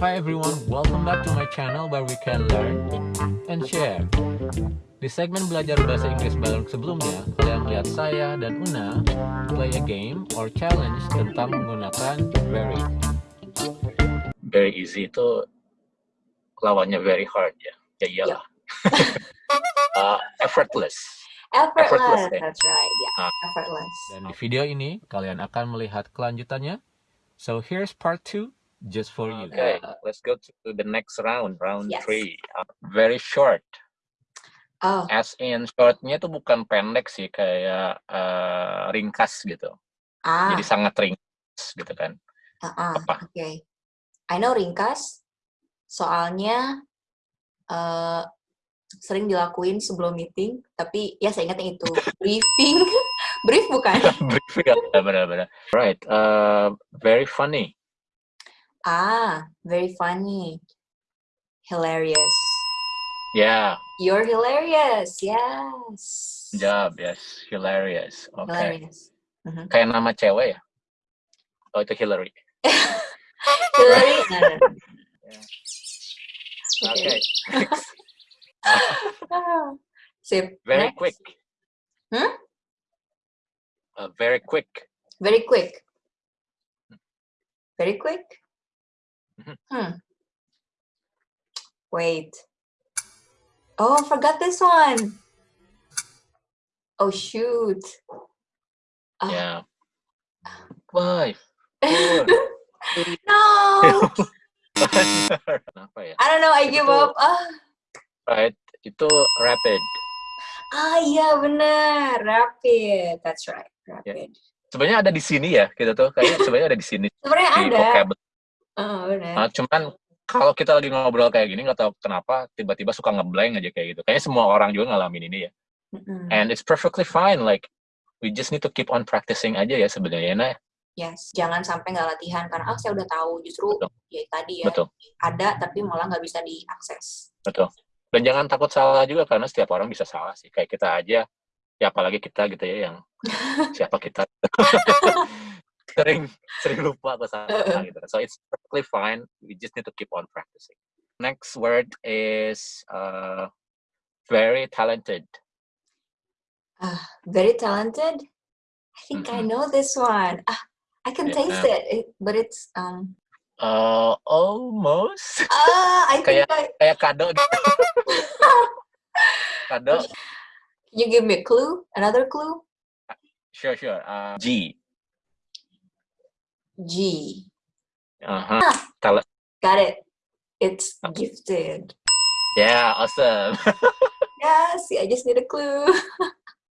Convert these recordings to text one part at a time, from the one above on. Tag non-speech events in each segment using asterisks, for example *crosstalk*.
Hi everyone, welcome back to my channel where we can learn and share. Di segmen belajar bahasa Inggris bareng sebelumnya, kalian melihat saya dan Una play a game or challenge tentang menggunakan very. very easy itu lawannya very hard ya. Ya iyalah. *laughs* Uh, effortless. Effortless, Effortless, ya. that's right. Yeah, Ah. effortless. Dan di video ini, kalian akan melihat kelanjutannya. So here's part 2, just for you. Okay, let's go to the next round, round Yes. three. Uh, very short. Oh, As in shortnya itu bukan pendek sih, kayak uh, ringkas gitu. ah, Jadi sangat ringkas gitu kan. uh-uh, Apa? okay. I know ringkas, soalnya eh sering dilakuin sebelum meeting, tapi ya saya ingatnya itu *laughs* briefing, *laughs* brief bukan? Briefing ya, benar-benar. Right, uh, very funny. Ah, very funny, hilarious. Yeah, You're hilarious, yes. job, yes, hilarious. Okay. Hilarious. Kayak nama cewek ya? Oh itu Hillary. *laughs* Hillary, *laughs* no. Okay. *laughs* Sip. Very Next. quick. Hmm? Uh, very quick. Very quick. Very quick? Mhm. Hmm. Wait. Oh, I forgot this one. Oh, shoot. Ah. Yeah. Five. Four. three, *laughs* No! *laughs* Kenapa ya? I don't know, I give up. Ah, Right. Itu rapid. ah iya bener. Rapid. That's right. Rapid. Sebenarnya ada di sini ya, kita tuh kayaknya sebenarnya ada di sini Sebenarnya ada. vocabulary. Oh. Nah, cuman kalau kita lagi ngobrol kayak gini nggak tahu kenapa tiba-tiba suka ngeblank aja kayak gitu. Kayaknya semua orang juga ngalamin ini ya. Mm-mm. And it's perfectly fine. Like we just need to keep on practicing aja ya sebenarnya. Nah, Yes, jangan sampai nggak latihan karena ah saya udah tahu justru Betul. ya tadi ya betul, ada tapi malah nggak bisa diakses. betul. Dan jangan takut salah juga karena setiap orang bisa salah sih. Kayak kita aja, ya apalagi kita gitu ya yang *laughs* siapa kita *laughs* sering *laughs* sering lupa atau salah gitu. So it's perfectly fine. We just need to keep on practicing. Next word is uh, very talented. Very talented. I think I Mhm. know this one. Ah, I can Yeah. taste it, it, but it's um. Uh, almost Ah, I think Kayak- I. kayak kado gitu. *laughs* kado. Can you give me a clue? Another clue? Sure, sure. Uh, G. G. Uh-huh. Got it. It's gifted. Yeah, awesome. *laughs* Yes, I just need a clue.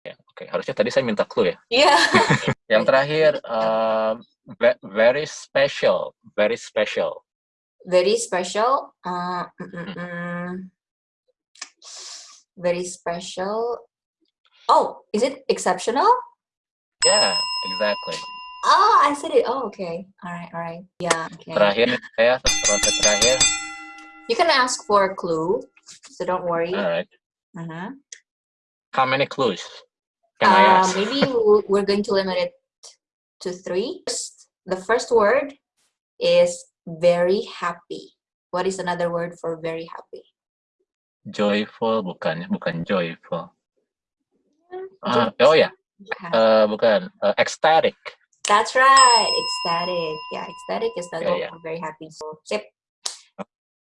Ya, Oke, harusnya tadi saya minta clue ya. yeah. *laughs* Yang terakhir, um, ve- very special, very special. Very special. Uh, mm, Hmm. mm, mm. Very special. Oh, is it exceptional? Yeah, exactly. Oh, I said it. Oh, okay. All right, all right. Yeah, okay. Terakhir saya, ronde terakhir. You can ask for a clue, so don't worry. Alright. Uh huh. How many clues can I Uh, ask? maybe we're going to limit it to three. The first word is very happy. What is another word for very happy? Joyful, bukan? Bukan joyful. Ah, oh yeah, uh, bukan. Uh, ecstatic. That's right. Ecstatic. Yeah, ecstatic is Yeah, another word yeah. for very happy. So, sip.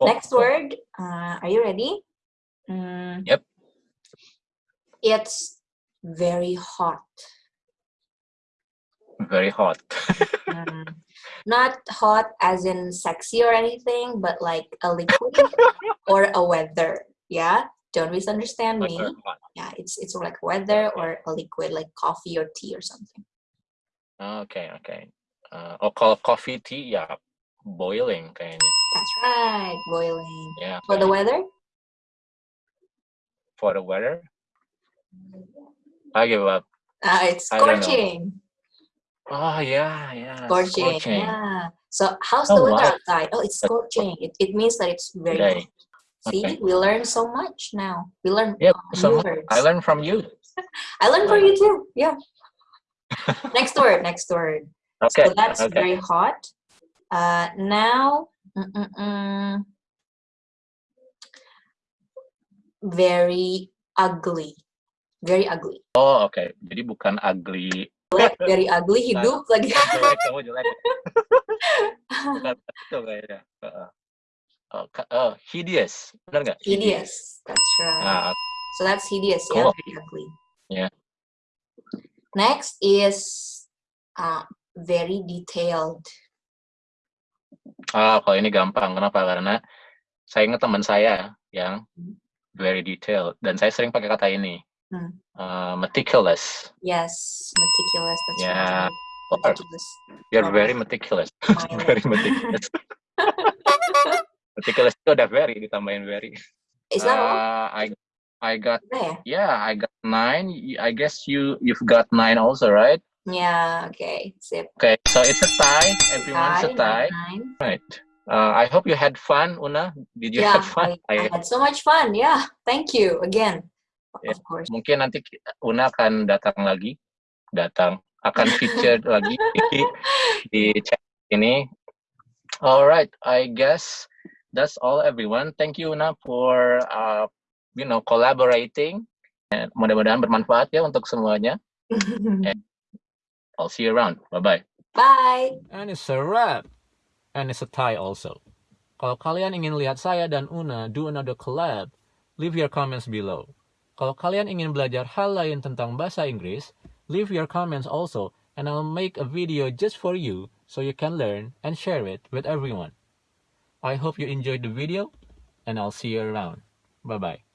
Oh, Next word. Uh, are you ready? Mm, Yep. It's very hot. Very hot. *laughs* Mm, Not hot as in sexy or anything, but like a liquid *laughs* or a weather. Yeah, don't misunderstand me. Yeah, it's it's like weather or a liquid like coffee or tea or something. Oke, okay. Uh, oh, kalau coffee tea ya boiling kayaknya. That's right, boiling. Yeah. For the weather, For the weather. I give up. uh, it's I don't know. scorching. Oh yeah, yeah. Scorching. scorching. Yeah. So how's Oh, the weather wow. outside? Oh, it's scorching. It, it means that it's very Today. hot. See, Okay. we learn so much now. We learn Yep. uh, So words. I learned from you. *laughs* I learned from you too. Yeah. Next word. Next word. Okay. So that's okay. very hot. Uh, now, Mm-mm-mm. Very ugly. Very ugly. Oh, oke. Jadi bukan ugly. Very ugly hidup lagi. jelek kamu jelek. bukan itu kayaknya. Heeh. Oh, oh, hideous. Benar nggak? Hideous. That's right. Nah, So that's hideous, yeah, very ugly. Yeah. Next is uh, very detailed. ah, kalau ini gampang. Kenapa? Karena saya ingat teman saya yang very detailed dan saya sering pakai kata ini. Hmm. Uh, meticulous. Yes, meticulous. That's Yeah. right. Oh, Meticulous. you're *laughs* very meticulous. Very meticulous. *laughs* meticulous itu udah very ditambahin very. Is that all? Uh, I I got ya? yeah, I got nine. I guess you you've got nine also, right? Yeah, okay. Sip. Okay, so it's a tie. Everyone's a Nine, tie. nine. Right. Uh, I hope you had fun, Una. Did you Yeah, have fun? I, I had so much fun. Yeah, thank you again. Yeah. Of course. Mungkin nanti Una akan datang lagi, datang akan feature *laughs* lagi di, di chat ini. Alright, I guess that's all everyone. Thank you Una for uh, you know collaborating. And mudah-mudahan bermanfaat ya untuk semuanya. *laughs* I'll see you around. Bye bye. Bye. And it's a wrap. And it's a tie also. Kalau kalian ingin lihat saya dan Una do another collab, leave your comments below. Kalau kalian ingin belajar hal lain tentang bahasa Inggris, leave your comments also and I'll make a video just for you so you can learn and share it with everyone. I hope you enjoyed the video and I'll see you around. Bye bye.